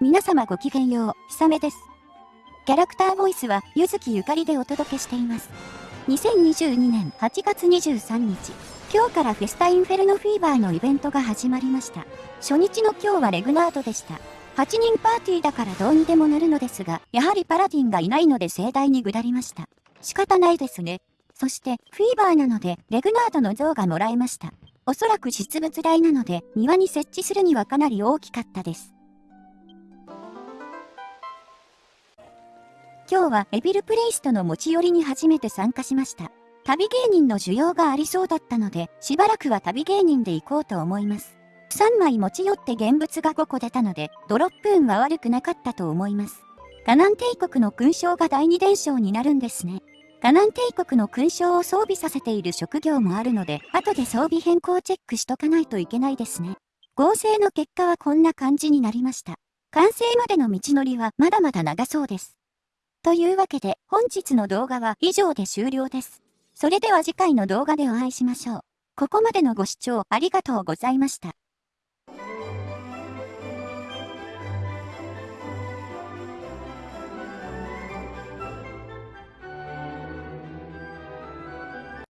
皆様ごきげんよう、ひさめです。キャラクターボイスは、ゆずきゆかりでお届けしています。2022年8月23日、今日からフェスタインフェルノフィーバーのイベントが始まりました。初日の今日はレグナードでした。8人パーティーだからどうにでもなるのですが、やはりパラディンがいないので盛大に下りました。仕方ないですね。そして、フィーバーなので、レグナードの像がもらえました。おそらく実物大なので、庭に設置するにはかなり大きかったです。今日はエビルプレイストの持ち寄りに初めて参加しました。旅芸人の需要がありそうだったので、しばらくは旅芸人で行こうと思います。3枚持ち寄って現物が5個出たので、ドロップ運は悪くなかったと思います。カナン帝国の勲章が第二伝承になるんですね。カナン帝国の勲章を装備させている職業もあるので、後で装備変更チェックしとかないといけないですね。合成の結果はこんな感じになりました。完成までの道のりはまだまだ長そうです。というわけで本日の動画は以上で終了です。それでは次回の動画でお会いしましょう。ここまでのご視聴ありがとうございました。